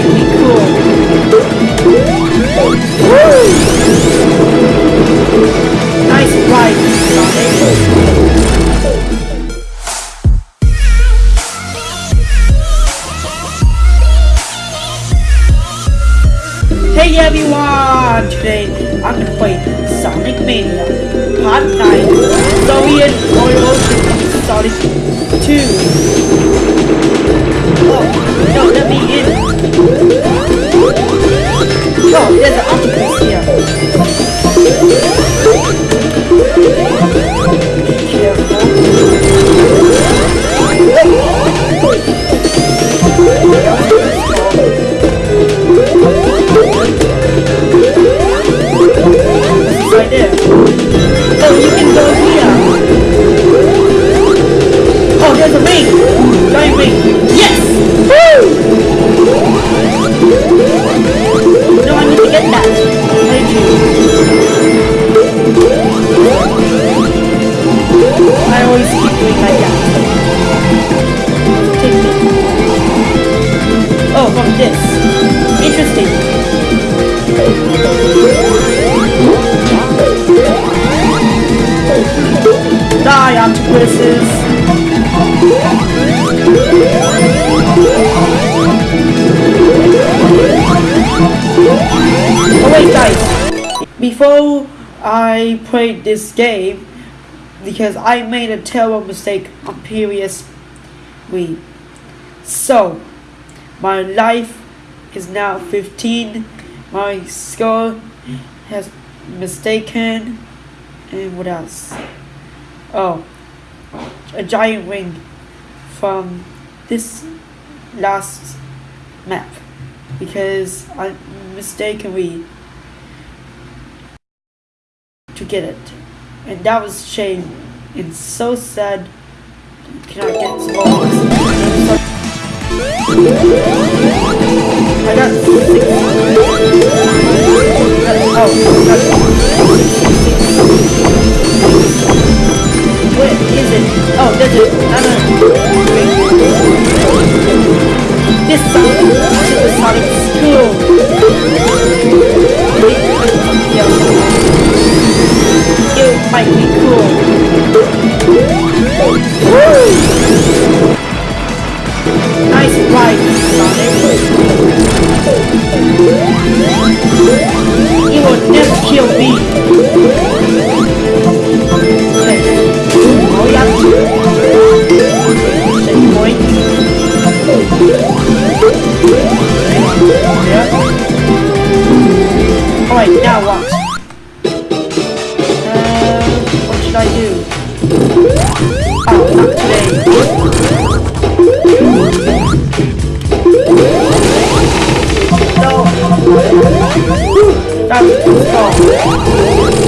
might be cool. Nice ride, Sonic. Hey everyone! Today I'm gonna play Sonic Mania Part 9 Soviet Oil Sonic 2 Oh, no, let me Octopuses! Oh wait guys, before I played this game, because I made a terrible mistake on previous week. So, my life is now 15, my score has mistaken, and what else? Oh, a giant ring from this last map because I mistakenly to get it, and that was shame and so sad. Can I get more? I got six. Oh, where is Oh, there's it. This Sonic, Super Sonic is cool. It might be cool. Nice ride, Sonic. Now what? Uh, what should I do? Oh, today. No.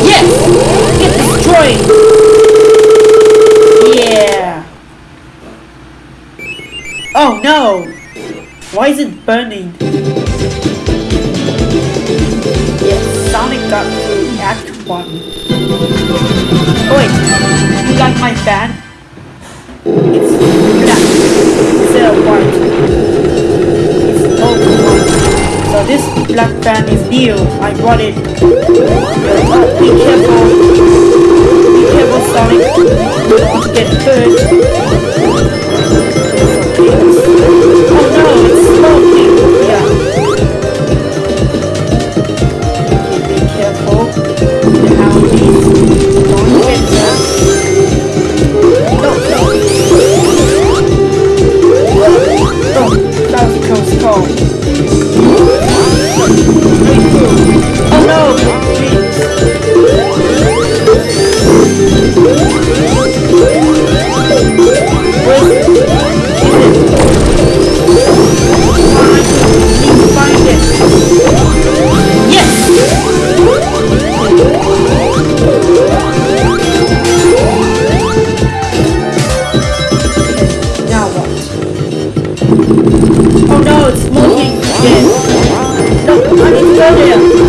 Yes! Get destroyed! Yeah! Oh no! Why is it burning? Got through Act 1. Oh wait, you got my fan? It's black instead of white. It's white. So this black fan is new. I bought it. Oh, be careful. Be careful, Sonic. You don't want to get hurt. Was 这样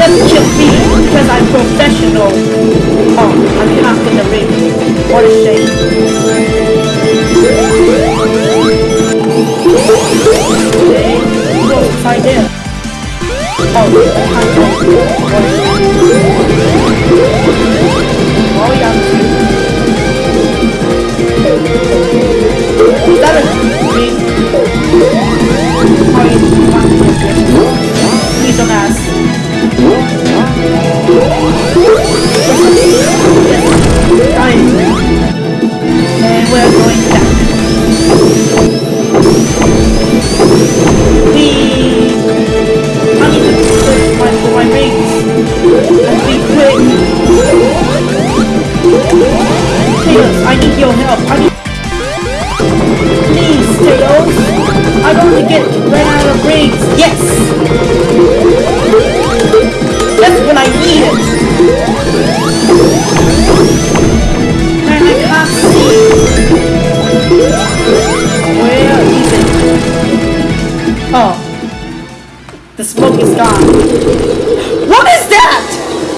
Never kill me because I'm professional. Oh, I cannot get the ring. What a shame. Okay, go inside there. Oh, I can't. What a shame. I need your help. I need. Please, Tails. I'm going to get ran out of rings. Yes. That's what I needed. Man, I can't see. Where is it? Oh. The smoke is gone. What is that?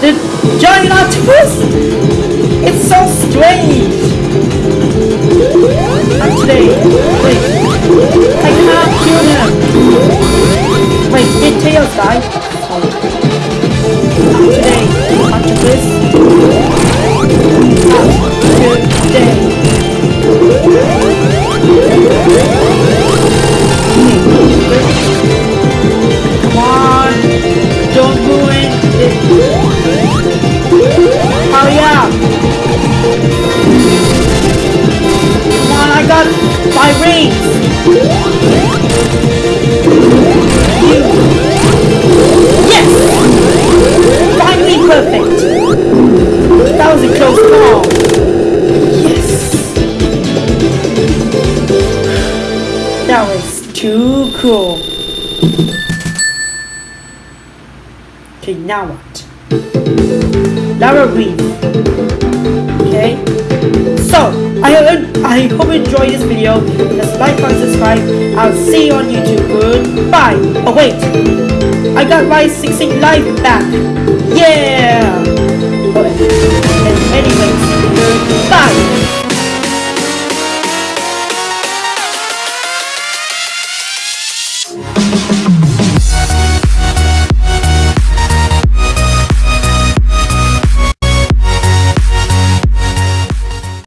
The giant octopus? It's so strange. Not. Wait. I can't kill him. Wait, did Tails die? Oh. Not today. Octopus. Not now what? Lava Reef. Okay. So, I hope I hope you enjoyed this video. Just like and subscribe. I'll see you on YouTube. Goodbye. Oh wait, I got my 16 life back. Yeah. Okay.